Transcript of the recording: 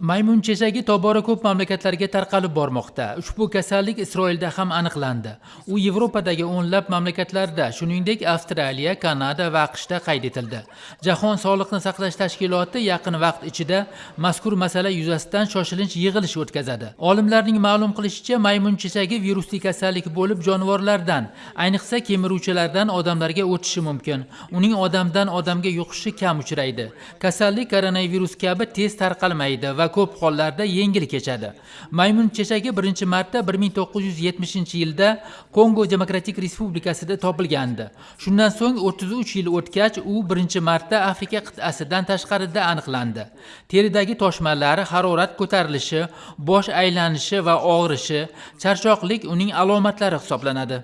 maymun chechagi tobora ko'p mamlakatlarga tarqalib bormoqda. Ushbu kasallik isroilda ham aniqlandi. U yevropadagi o'nlab mamlakatlarda shuningdek avstraliya kanada va aqshda qayd etildi. Jahon sog'liqni saqlash tashkiloti yaqin vaqt ichida mazkur masala yuzasidan shoshilinch yig'ilish o'tkazadi. Olimlarning ma'lum qilishicha maymun chechagi virusli kasallik bo'lib jonivorlardan ayniqsa kemiruvchilardan odamlarga o'tishi mumkin. Uning odamdan odamga yuqishi kam uchraydi. Kasallik koronavirus kabi tez tarqalmaydi. Va ko'p hollarda yengil kechadi. Maymun chechagi birinchi marta 1970 yilda kongo demokratik respublikasida topilgandi. Shundan so'ng 33 yil o'tgach u birinchi marta afrika qit'asidan tashqarida aniqlandi. Teridagi toshmalar harorat ko'tarilishi bosh aylanishi va og'rishi charchoqlik uning alomatlari hisoblanadi.